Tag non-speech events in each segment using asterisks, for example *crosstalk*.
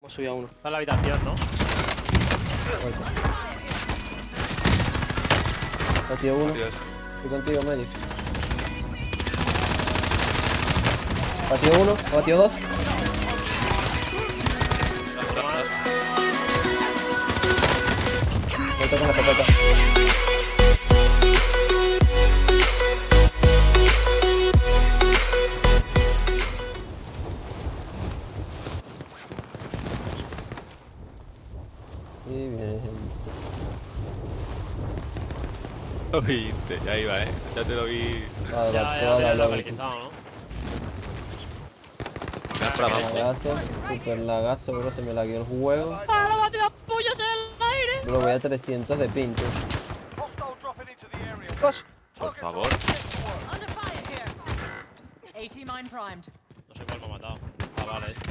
Hemos subido a uno. Está en la habitación, ¿no? Batido uno. Estoy contigo, Medic. Batido uno, batido dos. Me toca la patata. Lo vi, ya iba, eh. Ya te lo vi. Toda Ya, la, ya, ya la lo localizado, ¿no? Para. Lagazo, super lagazo, bro, se me lagueó el juego. ¡Ah, la bate las pollas en el aire! Bro, voy a 300 de pincho. Por favor. No sé cuál me ha matado. Ah, vale, este.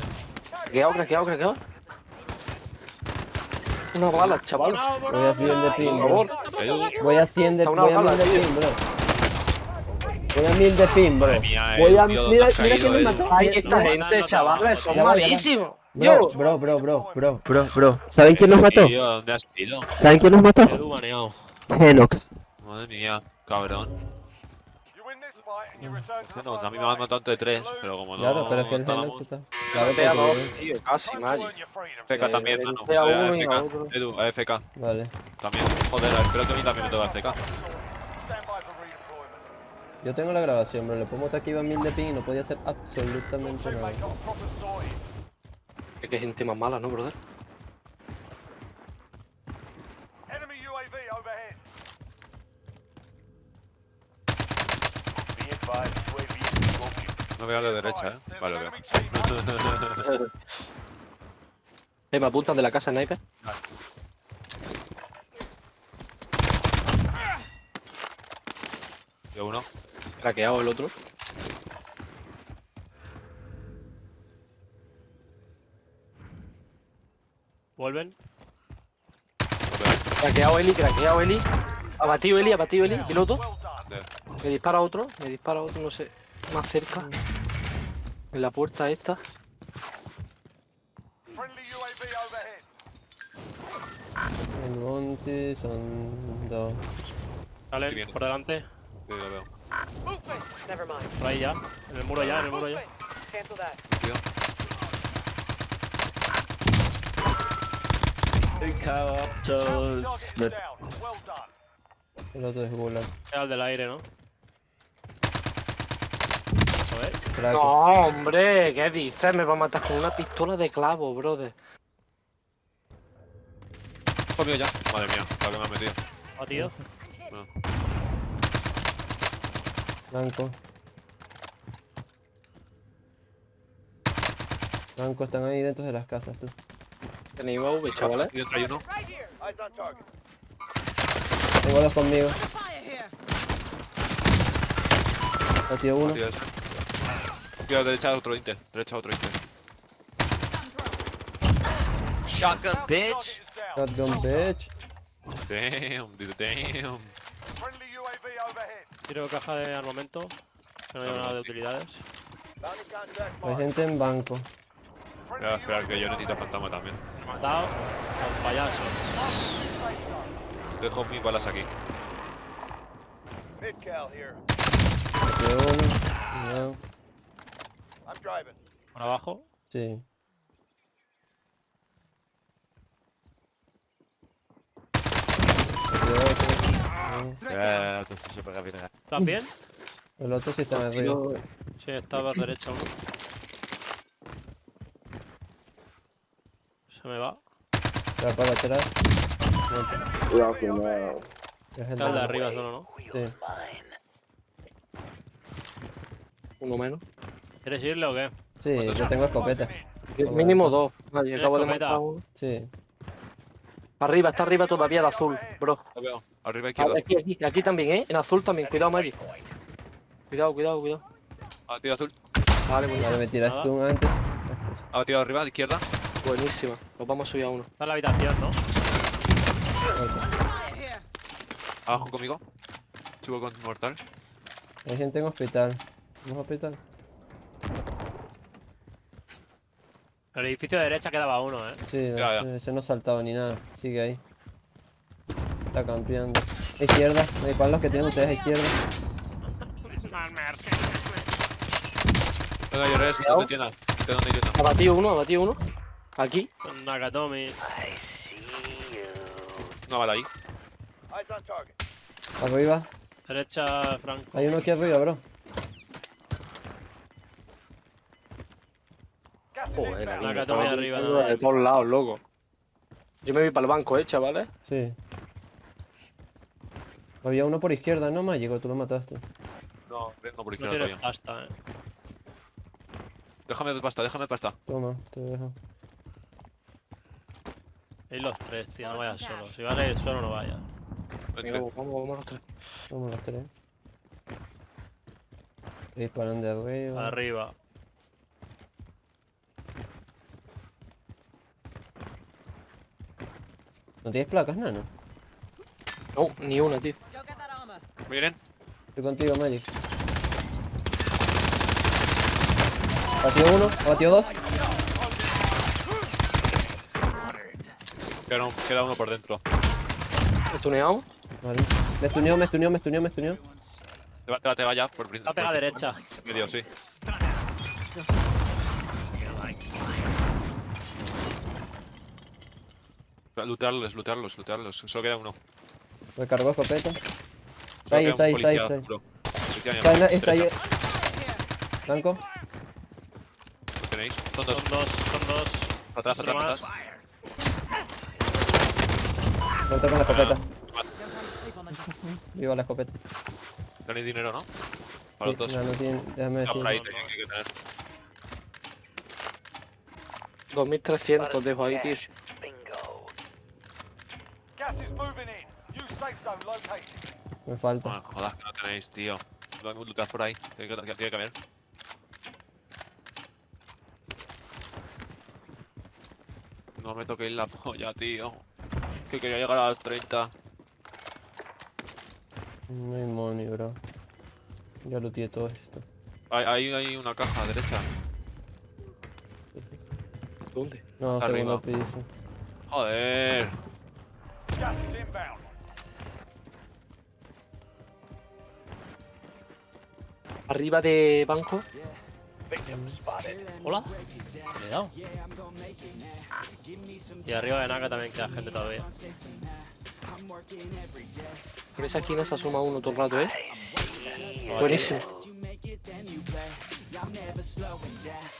Craqueado, craqueado, craqueado. Una bala, chaval. Voy a 100 de Por bro. Voy a 100 de, Está una voy a bala, 1000 de tío. ping, bro. Voy a 1000 de ping, bro. Voy a... Mira, ¿dónde has mira quién me eh? mató. Ay, esta gente, chavales, son malísimos. Bro, bro, bro, bro, bro, bro, bro. ¿Saben quién nos mató? Tío, ¿dónde has ido? ¿Saben quién nos mató? Genox. Madre mía, cabrón. No, a mí me han matado entre tres, pero como no. Claro, pero es que el Genox está. Claro, Te a dos, tío, casi, Mari. FK Eh, también, mano. a a otro. Edu, AFK. Vale. También. Joder, espero que a mí también me toque AFK. Yo tengo la grabación, bro. Le pongo que iba 1000 de ping y no podía hacer absolutamente nada. Es que gente más mala, ¿no, brother? No veo a la derecha, eh. Vale, lo veo. *laughs* Eh, me apuntan de la casa sniper. Yo uno. Craqueado el otro. Vuelven. Craqueado Eli, craqueado Eli. Abatido Eli, abatido Eli. Piloto. Me dispara otro, me dispara otro, no sé. Más cerca. En la puerta esta. El monte son dos. Bien. por delante. Sí, lo veo. Por ahí ya. En el muro ya, en el muro ya. Tío. El otro es Gulag. Era el del aire, ¿no? Joder. No, hombre, ¿qué dices? Me va a matar con una pistola de clavo, brother. Mío ya. Madre mía, lo que me ha metido. Batido. Blanco. Blanco, están ahí dentro de las casas, tú. Tenéis V, chavales. Y hay uno. Tengo dos conmigo. Batido uno. Tío, Tío, derecha otro Inter. Derecha otro Inter. Shotgun, bitch. Shotgun bitch. Damn, dude, damn. Tiro caja de armamento. Que no lleva nada de utilidades. Hay gente en banco. Voy a esperar que yo necesito fantasma también. Matado. A un payaso. Dejo mis balas aquí. Batido uno. Por abajo. Sí. Para bien. ¿Estás bien? El otro sí está en el río. Sí, estaba a derecha uno. Se me va. Para para atrás. Cuidado que no. Es el Está de- arriba solo, ¿no? Sí. Uno menos. ¿Quieres irle o qué? Sí, yo tengo escopeta. Mínimo dos. Vale, ¿Tienes acabo de matar uno. Sí. Arriba, está arriba todavía el azul, bro. Lo veo. Arriba Ah, izquierda. Aquí, aquí, aquí también, ¿eh? En azul también. Cuidado, Mari. Cuidado, cuidado, cuidado. Ah, tío azul. Vale, muy bien. Vale, me tiraste Nada. un antes. Ha batido arriba, izquierda. Buenísima. Nos vamos a subir a uno. Está en la habitación, ¿no? Abajo conmigo. Subo con mortal. Hay gente en hospital. ¿Vamos a hospital? El edificio de derecha quedaba uno, eh. Sí, no, Ya, ya. ese no ha saltado ni nada. Sigue ahí. Está campeando. Izquierda. Hay palos que tienen ustedes a izquierda. Venga, yo res, no te tiendas. ¿De dónde hay tienda? Ha batido uno, ha batido uno. Aquí. Con Nakatomi. Una bala ahí. Arriba. Derecha, Franco. Hay uno aquí arriba, bro. Joder, Nakatomi estaba arriba. De todos lados, loco. Yo me vi para el banco, eh, chavales. Sí. Había uno por izquierda, no Mágico, tú lo mataste. No, vengo por No izquierda todavía. pasta, eh. Déjame pasta, déjame pasta. Toma, te dejo. Hay los tres, tío, no vayas solo. Si vas a ir solo, no vayas. Vamos, vamos los tres. Vamos los tres. Disparan de arriba. Arriba. ¿No tienes placas, nano? No, ni una, tío. Miren. Estoy contigo, Magic. Batió uno, batió dos. Queda, un- queda uno por dentro. ¿Estuneamos? Vale. Me estuneó, me estuneó, me estuneó, me estuneó. Te va, te va, te va ya por La pega por- derecha. Medio, sí. Lootearlos, lootearlos, lootearlos. Solo queda uno. Recargó escopeta. Ahí está, ahí está, ahí está. Policía Está, ahí. Blanco. ¿Lo tenéis? Son dos. Son dos, son dos. Atrás, atrás, atrás. Muerto con la escopeta. Job. Viva la escopeta. Tenéis dinero, ¿no? Para los dos. no, no tiene, déjame Está decir. por ahí, no, tenéis no. que tener. 2300 dejo ahí, tío. Me falta. Ah, jodas, que no tenéis, tío. Lo lootead por ahí. Tiene que, tiene que haber. No me toquéis la polla, tío. Que quería llegar a las 30. No hay money, bro. Ya looteé todo esto. Hay, hay, hay una caja a la derecha. ¿Dónde? No, Arriba. segundo piso. Joder. Gas is inbound. Arriba de banco. Hola. ¿Le he dado? Y arriba de Naka también queda gente todavía. Por esa esquina se asoma uno todo el rato, ¿eh? Buenísimo.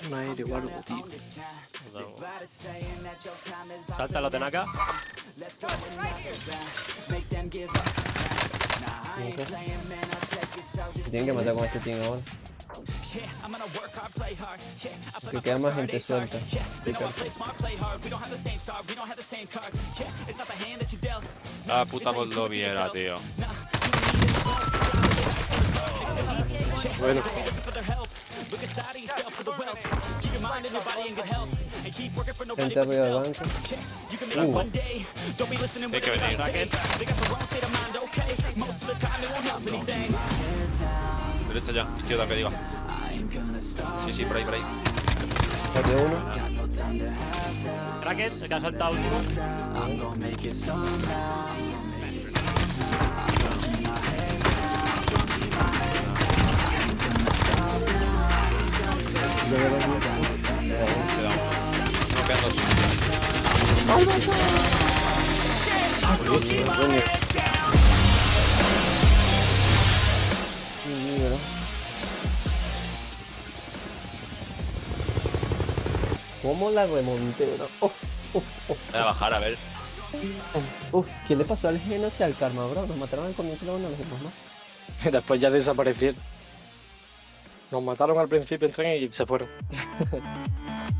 Un aéreo o algo, tío. Nos damos. Salta los de Naka. Me Tienen que matar con este team ahora. Que queda más gente suelta. La puta Moldovia era, tío. Bueno, Gente arriba del banco. Uh, Hay que venir. Derecha ya, izquierda que diga. Sí, sí, por ahí, por ahí. batió uno. Kraken, el que ha saltado último. No, quedan. ¿Cómo la remonté, bro? Uf, Voy a bajar, a ver. uf. ¿Qué le pasó al Genox y al Karma, bro? Nos mataron al comienzo y luego no los vimos más. después ya desaparecieron. Nos mataron al principio en tren y se fueron. *laughs*